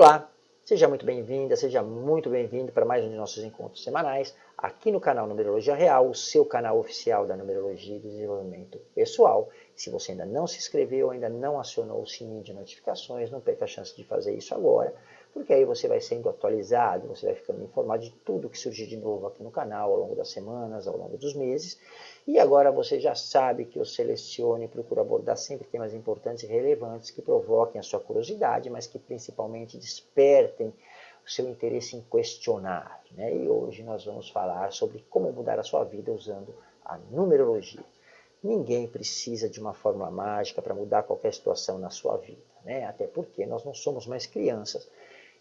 Olá, seja muito bem-vinda, seja muito bem-vindo para mais um de nossos encontros semanais aqui no canal Numerologia Real, o seu canal oficial da Numerologia e Desenvolvimento Pessoal. Se você ainda não se inscreveu, ainda não acionou o sininho de notificações, não perca a chance de fazer isso agora, porque aí você vai sendo atualizado, você vai ficando informado de tudo que surgir de novo aqui no canal ao longo das semanas, ao longo dos meses. E agora você já sabe que eu seleciono e procuro abordar sempre temas importantes e relevantes que provoquem a sua curiosidade, mas que principalmente despertem o seu interesse em questionar. Né? E hoje nós vamos falar sobre como mudar a sua vida usando a numerologia. Ninguém precisa de uma fórmula mágica para mudar qualquer situação na sua vida, né? até porque nós não somos mais crianças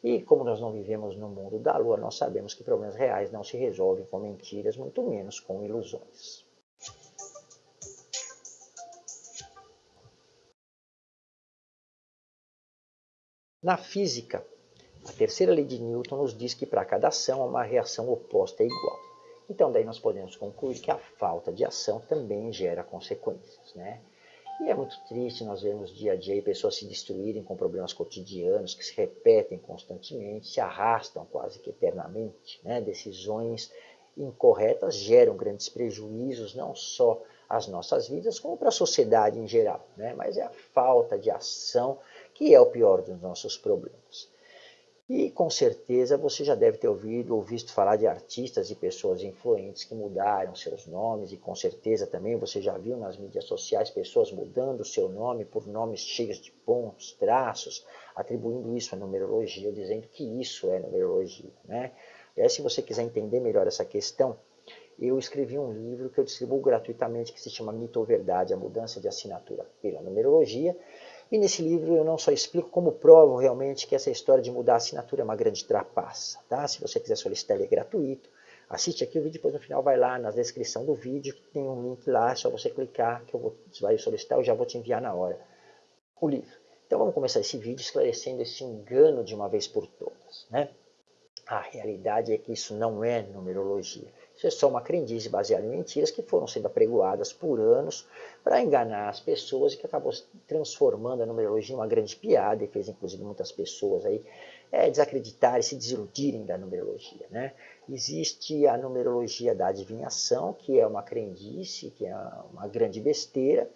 e como nós não vivemos no mundo da lua, nós sabemos que problemas reais não se resolvem com mentiras, muito menos com ilusões. Na física, a terceira lei de Newton nos diz que para cada ação uma reação oposta é igual. Então daí nós podemos concluir que a falta de ação também gera consequências. Né? E é muito triste nós vermos dia a dia pessoas se destruírem com problemas cotidianos que se repetem constantemente, se arrastam quase que eternamente. Né? Decisões incorretas geram grandes prejuízos, não só às nossas vidas, como para a sociedade em geral. Né? Mas é a falta de ação que é o pior dos nossos problemas. E com certeza você já deve ter ouvido ou visto falar de artistas e pessoas influentes que mudaram seus nomes, e com certeza também você já viu nas mídias sociais pessoas mudando o seu nome por nomes cheios de pontos, traços, atribuindo isso à numerologia, dizendo que isso é numerologia. Né? E aí, se você quiser entender melhor essa questão, eu escrevi um livro que eu distribuo gratuitamente que se chama Mito ou Verdade, a mudança de assinatura pela numerologia, e nesse livro eu não só explico como provo realmente que essa história de mudar a assinatura é uma grande trapaça. Tá? Se você quiser solicitar, ele é gratuito. Assiste aqui o vídeo, depois no final vai lá na descrição do vídeo, tem um link lá, é só você clicar que eu vou, você vai solicitar, eu já vou te enviar na hora o livro. Então vamos começar esse vídeo esclarecendo esse engano de uma vez por todas. Né? A realidade é que isso não é numerologia. Isso é só uma crendice baseada em mentiras que foram sendo apregoadas por anos para enganar as pessoas e que acabou transformando a numerologia em uma grande piada e fez inclusive muitas pessoas aí é, desacreditarem, se desiludirem da numerologia. Né? Existe a numerologia da adivinhação, que é uma crendice, que é uma grande besteira,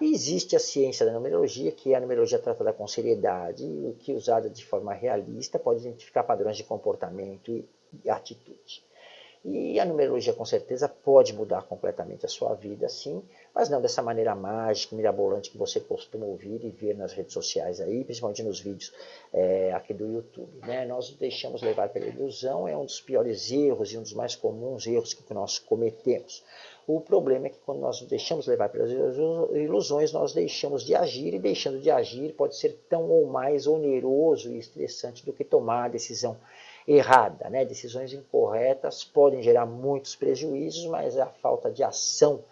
e existe a ciência da numerologia, que é a numerologia tratada com seriedade e que usada de forma realista pode identificar padrões de comportamento e atitude. E a numerologia com certeza pode mudar completamente a sua vida, sim, mas não dessa maneira mágica, mirabolante que você costuma ouvir e ver nas redes sociais aí, principalmente nos vídeos é, aqui do YouTube. Né? Nós deixamos levar pela ilusão, é um dos piores erros e um dos mais comuns erros que nós cometemos. O problema é que quando nós deixamos levar pelas ilusões, nós deixamos de agir, e deixando de agir pode ser tão ou mais oneroso e estressante do que tomar a decisão errada. Né? Decisões incorretas podem gerar muitos prejuízos, mas a falta de ação,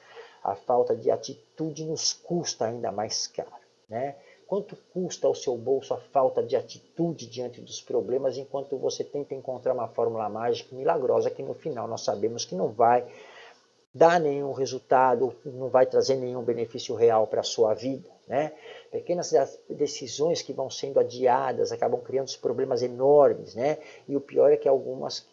a falta de atitude nos custa ainda mais caro. Né? Quanto custa ao seu bolso a falta de atitude diante dos problemas, enquanto você tenta encontrar uma fórmula mágica milagrosa que no final nós sabemos que não vai dar nenhum resultado, não vai trazer nenhum benefício real para a sua vida. Né? Pequenas decisões que vão sendo adiadas acabam criando problemas enormes. Né? E o pior é que algumas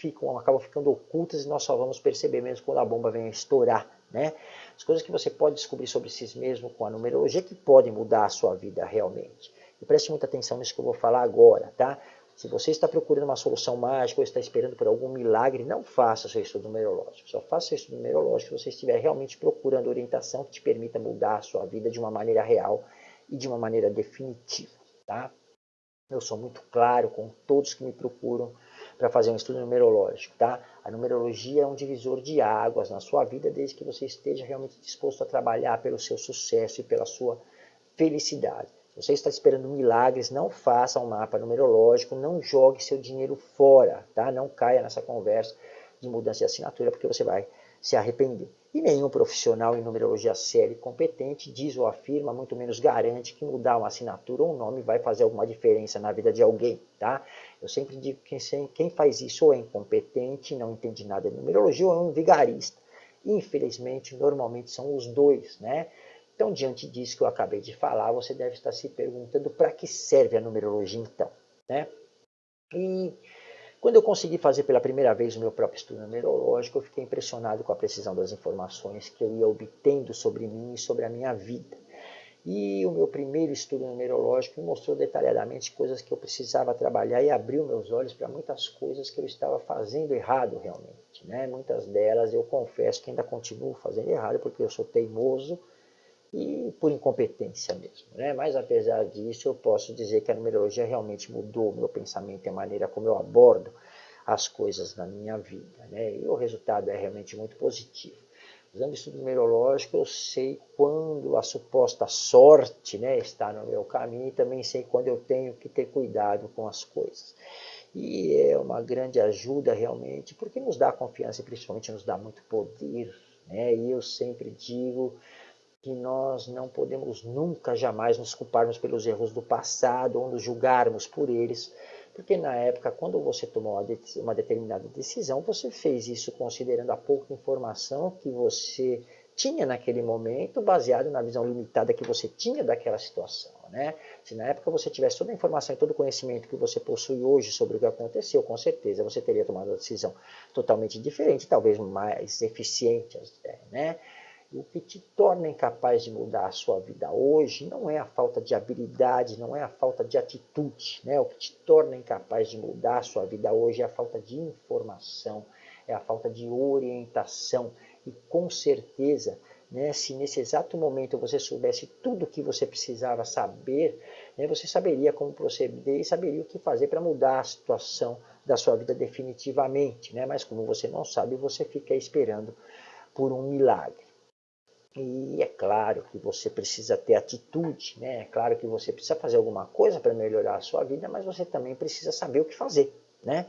ficam, acabam ficando ocultas e nós só vamos perceber mesmo quando a bomba vem estourar. Né? As coisas que você pode descobrir sobre si mesmo com a numerologia que podem mudar a sua vida realmente. E preste muita atenção nisso que eu vou falar agora. Tá? Se você está procurando uma solução mágica ou está esperando por algum milagre, não faça seu estudo numerológico. Só faça seu estudo numerológico se você estiver realmente procurando orientação que te permita mudar a sua vida de uma maneira real e de uma maneira definitiva. Tá? Eu sou muito claro com todos que me procuram para fazer um estudo numerológico. Tá? A numerologia é um divisor de águas na sua vida, desde que você esteja realmente disposto a trabalhar pelo seu sucesso e pela sua felicidade você está esperando milagres, não faça um mapa numerológico, não jogue seu dinheiro fora, tá? Não caia nessa conversa de mudança de assinatura, porque você vai se arrepender. E nenhum profissional em numerologia sério e competente diz ou afirma, muito menos garante que mudar uma assinatura ou um nome vai fazer alguma diferença na vida de alguém, tá? Eu sempre digo que quem faz isso ou é incompetente, não entende nada de numerologia, ou é um vigarista. Infelizmente, normalmente são os dois, né? Então, diante disso que eu acabei de falar, você deve estar se perguntando para que serve a numerologia então. Né? E quando eu consegui fazer pela primeira vez o meu próprio estudo numerológico, eu fiquei impressionado com a precisão das informações que eu ia obtendo sobre mim e sobre a minha vida. E o meu primeiro estudo numerológico me mostrou detalhadamente coisas que eu precisava trabalhar e abriu meus olhos para muitas coisas que eu estava fazendo errado realmente. Né? Muitas delas eu confesso que ainda continuo fazendo errado porque eu sou teimoso e por incompetência mesmo. Né? Mas apesar disso eu posso dizer que a numerologia realmente mudou o meu pensamento e a maneira como eu abordo as coisas na minha vida. Né? E o resultado é realmente muito positivo. Usando o estudo numerológico, eu sei quando a suposta sorte né, está no meu caminho e também sei quando eu tenho que ter cuidado com as coisas. E é uma grande ajuda realmente, porque nos dá confiança e principalmente nos dá muito poder. Né? E eu sempre digo que nós não podemos nunca, jamais nos culparmos pelos erros do passado ou nos julgarmos por eles, porque na época, quando você tomou uma determinada decisão, você fez isso considerando a pouca informação que você tinha naquele momento, baseado na visão limitada que você tinha daquela situação. Né? Se na época você tivesse toda a informação e todo o conhecimento que você possui hoje sobre o que aconteceu, com certeza você teria tomado uma decisão totalmente diferente, talvez mais eficiente. Né? O que te torna incapaz de mudar a sua vida hoje não é a falta de habilidade, não é a falta de atitude. Né? O que te torna incapaz de mudar a sua vida hoje é a falta de informação, é a falta de orientação. E com certeza, né, se nesse exato momento você soubesse tudo o que você precisava saber, né, você saberia como proceder e saberia o que fazer para mudar a situação da sua vida definitivamente. Né? Mas como você não sabe, você fica esperando por um milagre. E é claro que você precisa ter atitude, né? é claro que você precisa fazer alguma coisa para melhorar a sua vida, mas você também precisa saber o que fazer. Né?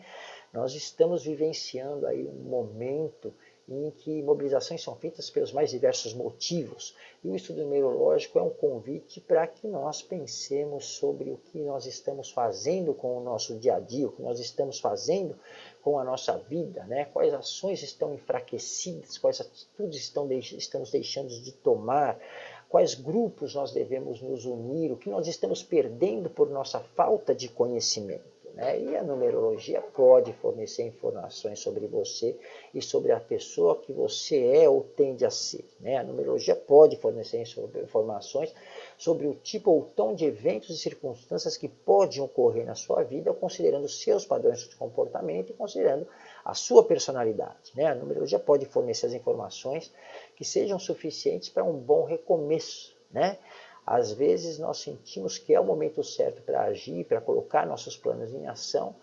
Nós estamos vivenciando aí um momento em que mobilizações são feitas pelos mais diversos motivos. E o estudo numerológico é um convite para que nós pensemos sobre o que nós estamos fazendo com o nosso dia a dia, o que nós estamos fazendo com a nossa vida, né? quais ações estão enfraquecidas, quais atitudes estão estamos deixando de tomar, quais grupos nós devemos nos unir, o que nós estamos perdendo por nossa falta de conhecimento. Né? E a numerologia pode fornecer informações sobre você e sobre a pessoa que você é ou tende a ser. Né? A numerologia pode fornecer informações sobre o tipo ou tom de eventos e circunstâncias que podem ocorrer na sua vida, considerando seus padrões de comportamento e considerando a sua personalidade. Né? A numerologia pode fornecer as informações que sejam suficientes para um bom recomeço. Né? Às vezes nós sentimos que é o momento certo para agir, para colocar nossos planos em ação,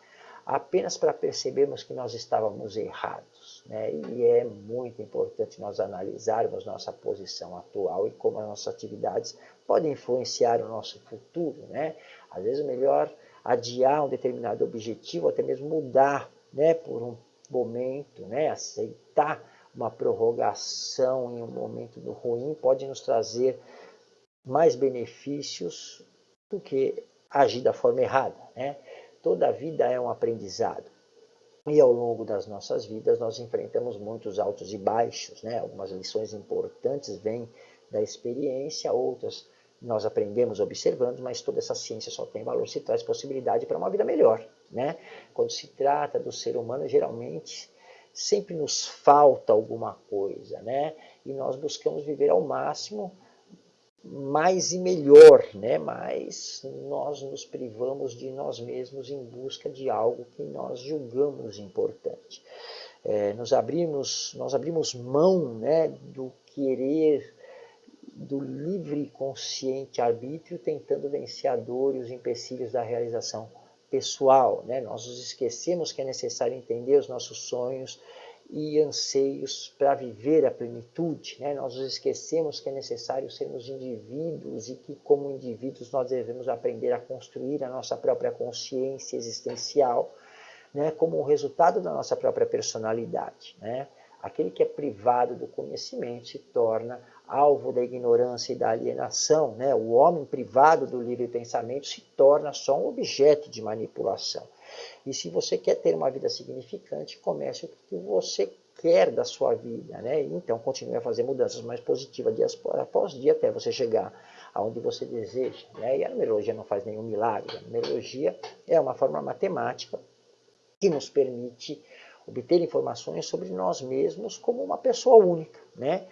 apenas para percebermos que nós estávamos errados. Né? E é muito importante nós analisarmos nossa posição atual e como as nossas atividades podem influenciar o nosso futuro. Né? Às vezes é melhor adiar um determinado objetivo, até mesmo mudar né, por um momento, né, aceitar uma prorrogação em um momento ruim pode nos trazer mais benefícios do que agir da forma errada. Né? Toda vida é um aprendizado. E ao longo das nossas vidas nós enfrentamos muitos altos e baixos. Né? Algumas lições importantes vêm da experiência, outras nós aprendemos observando, mas toda essa ciência só tem valor se traz possibilidade para uma vida melhor. Né? Quando se trata do ser humano, geralmente sempre nos falta alguma coisa, né? e nós buscamos viver ao máximo mais e melhor, né? mas nós nos privamos de nós mesmos em busca de algo que nós julgamos importante. É, nos abrimos, nós abrimos mão né, do querer, do livre consciente arbítrio, tentando vencer a dor e os empecilhos da realização pessoal. Né? Nós nos esquecemos que é necessário entender os nossos sonhos, e anseios para viver a plenitude. Né? Nós nos esquecemos que é necessário sermos indivíduos e que, como indivíduos, nós devemos aprender a construir a nossa própria consciência existencial né? como um resultado da nossa própria personalidade. Né? Aquele que é privado do conhecimento se torna alvo da ignorância e da alienação. Né? O homem privado do livre pensamento se torna só um objeto de manipulação. E se você quer ter uma vida significante, comece o que você quer da sua vida, né? Então continue a fazer mudanças mais positivas dia após dia até você chegar aonde você deseja. Né? E a numerologia não faz nenhum milagre. A numerologia é uma fórmula matemática que nos permite obter informações sobre nós mesmos como uma pessoa única. Né?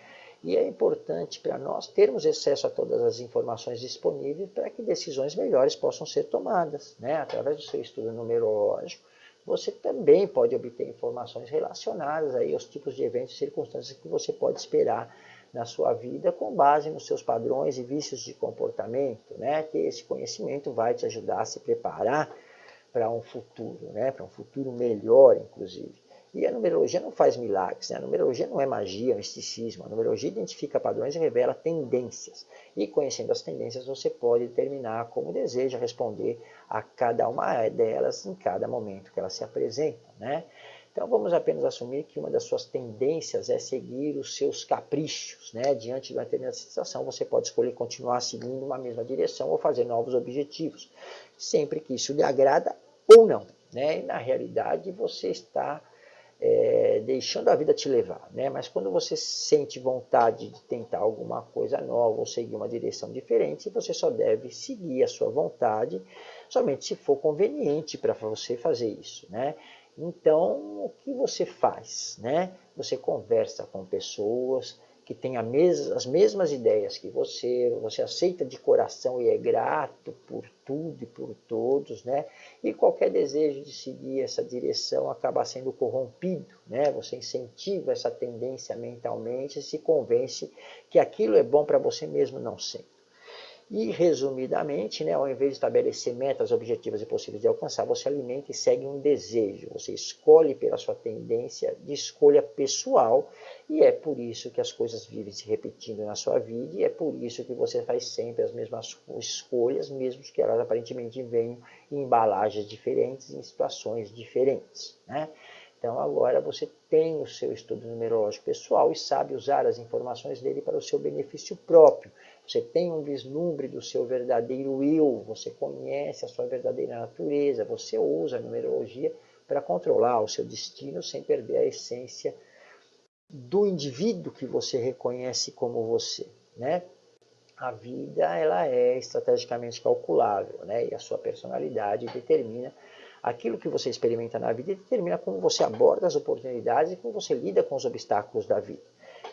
E é importante para nós termos acesso a todas as informações disponíveis para que decisões melhores possam ser tomadas. Né? Através do seu estudo numerológico, você também pode obter informações relacionadas aí aos tipos de eventos e circunstâncias que você pode esperar na sua vida com base nos seus padrões e vícios de comportamento. Né? Ter esse conhecimento vai te ajudar a se preparar para um futuro, né? para um futuro melhor, inclusive. E a numerologia não faz milagres, né? a numerologia não é magia, é misticismo. A numerologia identifica padrões e revela tendências. E conhecendo as tendências, você pode determinar como deseja responder a cada uma delas em cada momento que elas se apresentam. Né? Então vamos apenas assumir que uma das suas tendências é seguir os seus caprichos. Né? Diante de uma determinada situação, você pode escolher continuar seguindo uma mesma direção ou fazer novos objetivos, sempre que isso lhe agrada ou não. Né? E na realidade, você está é, deixando a vida te levar, né? Mas quando você sente vontade de tentar alguma coisa nova ou seguir uma direção diferente, você só deve seguir a sua vontade, somente se for conveniente para você fazer isso, né? Então, o que você faz, né? Você conversa com pessoas, que tem mes as mesmas ideias que você, você aceita de coração e é grato por tudo e por todos, né? E qualquer desejo de seguir essa direção acaba sendo corrompido, né? Você incentiva essa tendência mentalmente e se convence que aquilo é bom para você mesmo não sendo. E, resumidamente, né, ao invés de estabelecer metas objetivas e possíveis de alcançar, você alimenta e segue um desejo. Você escolhe pela sua tendência de escolha pessoal e é por isso que as coisas vivem se repetindo na sua vida e é por isso que você faz sempre as mesmas escolhas, mesmo que elas aparentemente venham em embalagens diferentes, em situações diferentes. Né? Então agora você tem o seu estudo numerológico pessoal e sabe usar as informações dele para o seu benefício próprio. Você tem um vislumbre do seu verdadeiro eu, você conhece a sua verdadeira natureza, você usa a numerologia para controlar o seu destino sem perder a essência do indivíduo que você reconhece como você, né? A vida ela é estrategicamente calculável, né? E a sua personalidade determina aquilo que você experimenta na vida determina como você aborda as oportunidades e como você lida com os obstáculos da vida.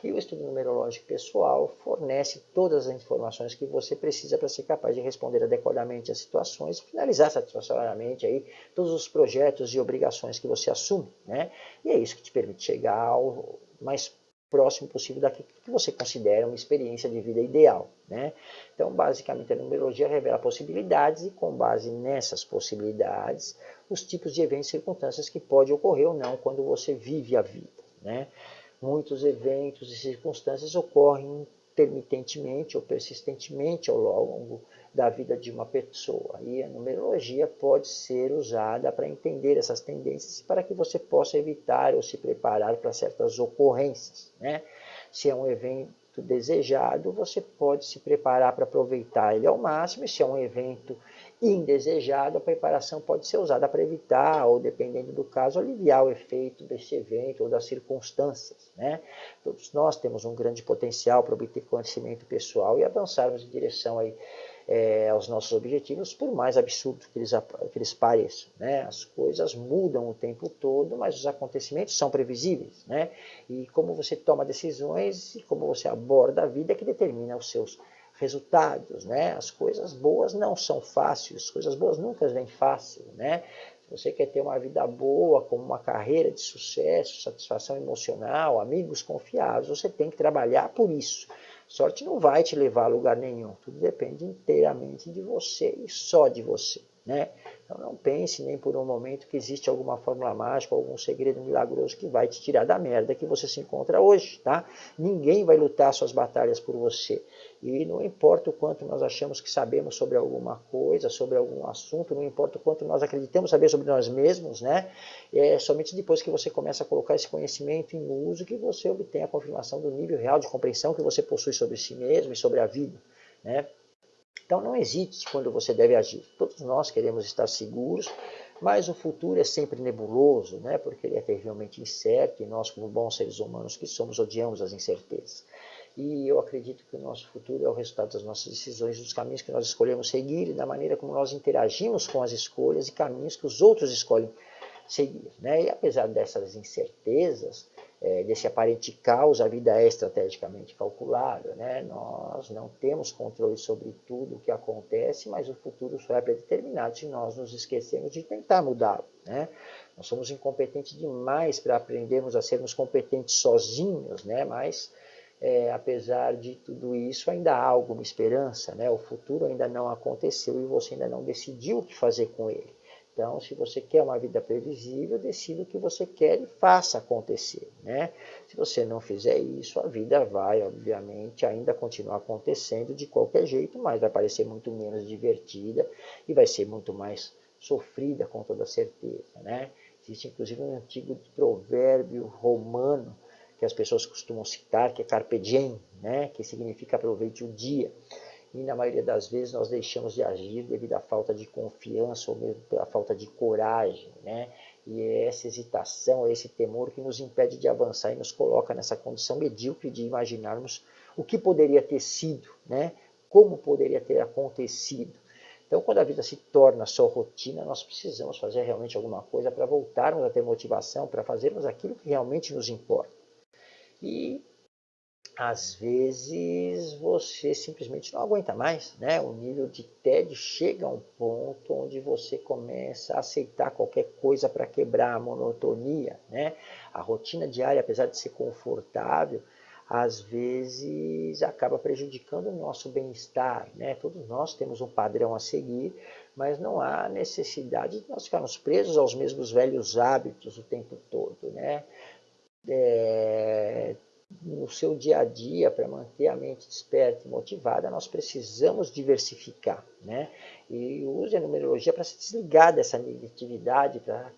E o estudo numerológico pessoal fornece todas as informações que você precisa para ser capaz de responder adequadamente às situações finalizar satisfatoriamente aí todos os projetos e obrigações que você assume. Né? E é isso que te permite chegar ao mais próximo possível daquilo que você considera uma experiência de vida ideal. Né? Então, basicamente, a numerologia revela possibilidades e, com base nessas possibilidades, os tipos de eventos e circunstâncias que pode ocorrer ou não quando você vive a vida. Né? Muitos eventos e circunstâncias ocorrem intermitentemente ou persistentemente ao longo da vida de uma pessoa. E a numerologia pode ser usada para entender essas tendências para que você possa evitar ou se preparar para certas ocorrências. Né? Se é um evento desejado, você pode se preparar para aproveitar ele ao máximo, e se é um evento indesejado, a preparação pode ser usada para evitar, ou dependendo do caso, aliviar o efeito desse evento ou das circunstâncias. Né? Todos nós temos um grande potencial para obter conhecimento pessoal e avançarmos em direção aí, é, aos nossos objetivos, por mais absurdo que eles, que eles pareçam. Né? As coisas mudam o tempo todo, mas os acontecimentos são previsíveis. Né? E como você toma decisões e como você aborda a vida é que determina os seus resultados, né? As coisas boas não são fáceis, as coisas boas nunca vêm fácil, né? Se você quer ter uma vida boa, como uma carreira de sucesso, satisfação emocional, amigos confiáveis, você tem que trabalhar por isso. Sorte não vai te levar a lugar nenhum, tudo depende inteiramente de você e só de você, né? Então não pense nem por um momento que existe alguma fórmula mágica, algum segredo milagroso que vai te tirar da merda que você se encontra hoje, tá? Ninguém vai lutar suas batalhas por você. E não importa o quanto nós achamos que sabemos sobre alguma coisa, sobre algum assunto, não importa o quanto nós acreditamos saber sobre nós mesmos, né? É somente depois que você começa a colocar esse conhecimento em uso que você obtém a confirmação do nível real de compreensão que você possui sobre si mesmo e sobre a vida, né? Então não hesite quando você deve agir. Todos nós queremos estar seguros, mas o futuro é sempre nebuloso, né? porque ele é terrivelmente incerto e nós, como bons seres humanos que somos, odiamos as incertezas. E eu acredito que o nosso futuro é o resultado das nossas decisões, dos caminhos que nós escolhemos seguir e da maneira como nós interagimos com as escolhas e caminhos que os outros escolhem seguir. Né? E apesar dessas incertezas, é, desse aparente caos, a vida é estrategicamente calculada. Né? Nós não temos controle sobre tudo o que acontece, mas o futuro só é predeterminado se nós nos esquecemos de tentar mudá-lo. Né? Nós somos incompetentes demais para aprendermos a sermos competentes sozinhos, né? mas é, apesar de tudo isso, ainda há alguma esperança. Né? O futuro ainda não aconteceu e você ainda não decidiu o que fazer com ele. Então, se você quer uma vida previsível, decida o que você quer e faça acontecer. Né? Se você não fizer isso, a vida vai, obviamente, ainda continuar acontecendo de qualquer jeito, mas vai parecer muito menos divertida e vai ser muito mais sofrida, com toda certeza. Né? Existe, inclusive, um antigo provérbio romano que as pessoas costumam citar, que é carpe diem, né? que significa aproveite o dia e na maioria das vezes nós deixamos de agir devido à falta de confiança ou mesmo pela falta de coragem, né? E é essa hesitação, é esse temor que nos impede de avançar e nos coloca nessa condição medíocre de imaginarmos o que poderia ter sido, né? Como poderia ter acontecido. Então, quando a vida se torna só rotina, nós precisamos fazer realmente alguma coisa para voltarmos a ter motivação, para fazermos aquilo que realmente nos importa. E às vezes você simplesmente não aguenta mais, né? O nível de tédio chega a um ponto onde você começa a aceitar qualquer coisa para quebrar a monotonia, né? A rotina diária, apesar de ser confortável, às vezes acaba prejudicando o nosso bem-estar, né? Todos nós temos um padrão a seguir, mas não há necessidade de nós ficarmos presos aos mesmos velhos hábitos o tempo todo, né? É, no seu dia a dia, para manter a mente desperta e motivada, nós precisamos diversificar. Né? E use a numerologia para se desligar dessa negatividade, para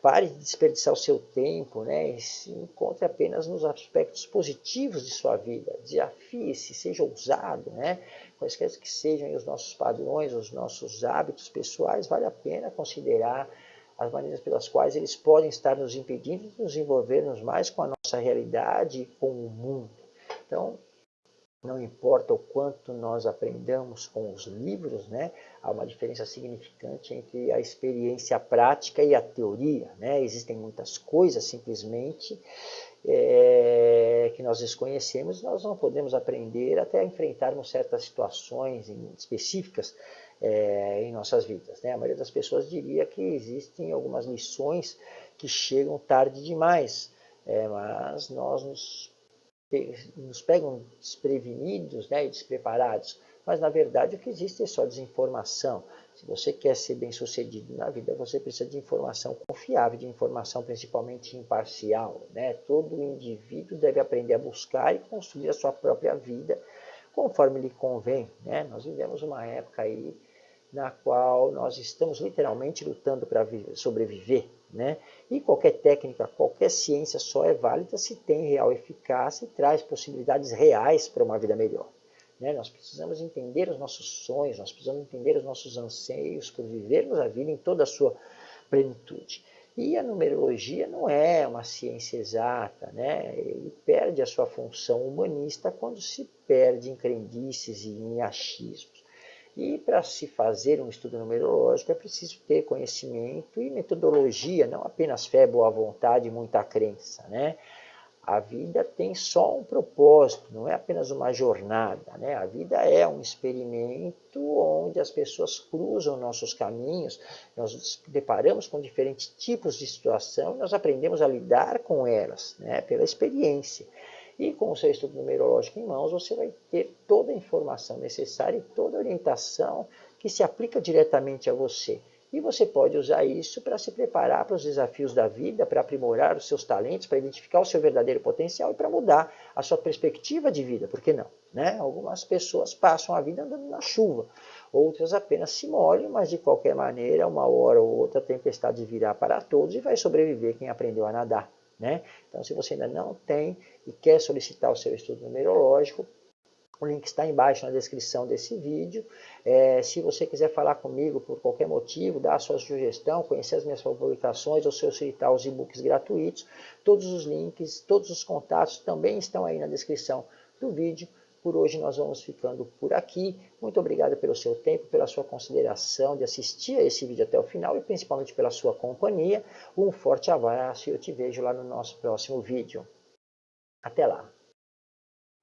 pare de desperdiçar o seu tempo né? e se encontre apenas nos aspectos positivos de sua vida. Desafie-se, seja ousado, né? quaisquer que sejam os nossos padrões, os nossos hábitos pessoais, vale a pena considerar as maneiras pelas quais eles podem estar nos impedindo de nos envolvermos mais com a nossa realidade e com o mundo. Então, não importa o quanto nós aprendamos com os livros, né? há uma diferença significante entre a experiência prática e a teoria. Né? Existem muitas coisas simplesmente é, que nós desconhecemos, nós não podemos aprender até enfrentarmos certas situações específicas é, em nossas vidas. Né? A maioria das pessoas diria que existem algumas lições que chegam tarde demais, é, mas nós nos, nos pegam desprevenidos né, e despreparados. Mas na verdade o que existe é só desinformação. Se você quer ser bem sucedido na vida, você precisa de informação confiável, de informação principalmente imparcial. Né? Todo indivíduo deve aprender a buscar e construir a sua própria vida conforme lhe convém. Né? Nós vivemos uma época aí na qual nós estamos literalmente lutando para sobreviver. Né? E qualquer técnica, qualquer ciência só é válida se tem real eficácia e traz possibilidades reais para uma vida melhor. Né? Nós precisamos entender os nossos sonhos, nós precisamos entender os nossos anseios por vivermos a vida em toda a sua plenitude. E a numerologia não é uma ciência exata, né? ele perde a sua função humanista quando se perde em crendices e em achismos. E para se fazer um estudo numerológico é preciso ter conhecimento e metodologia, não apenas fé, boa vontade e muita crença. Né? A vida tem só um propósito, não é apenas uma jornada. Né? A vida é um experimento onde as pessoas cruzam nossos caminhos, nós nos deparamos com diferentes tipos de situação e nós aprendemos a lidar com elas né? pela experiência. E com o seu estudo numerológico em mãos, você vai ter toda a informação necessária e toda a orientação que se aplica diretamente a você. E você pode usar isso para se preparar para os desafios da vida, para aprimorar os seus talentos, para identificar o seu verdadeiro potencial e para mudar a sua perspectiva de vida, por que não? Né? Algumas pessoas passam a vida andando na chuva, outras apenas se molham, mas de qualquer maneira, uma hora ou outra, a tempestade virá para todos e vai sobreviver quem aprendeu a nadar. Né? Então, se você ainda não tem e quer solicitar o seu estudo numerológico, o link está embaixo na descrição desse vídeo. É, se você quiser falar comigo por qualquer motivo, dar a sua sugestão, conhecer as minhas publicações ou solicitar os e-books gratuitos, todos os links, todos os contatos também estão aí na descrição do vídeo. Por hoje nós vamos ficando por aqui. Muito obrigado pelo seu tempo, pela sua consideração de assistir a esse vídeo até o final e principalmente pela sua companhia. Um forte abraço e eu te vejo lá no nosso próximo vídeo. Até lá!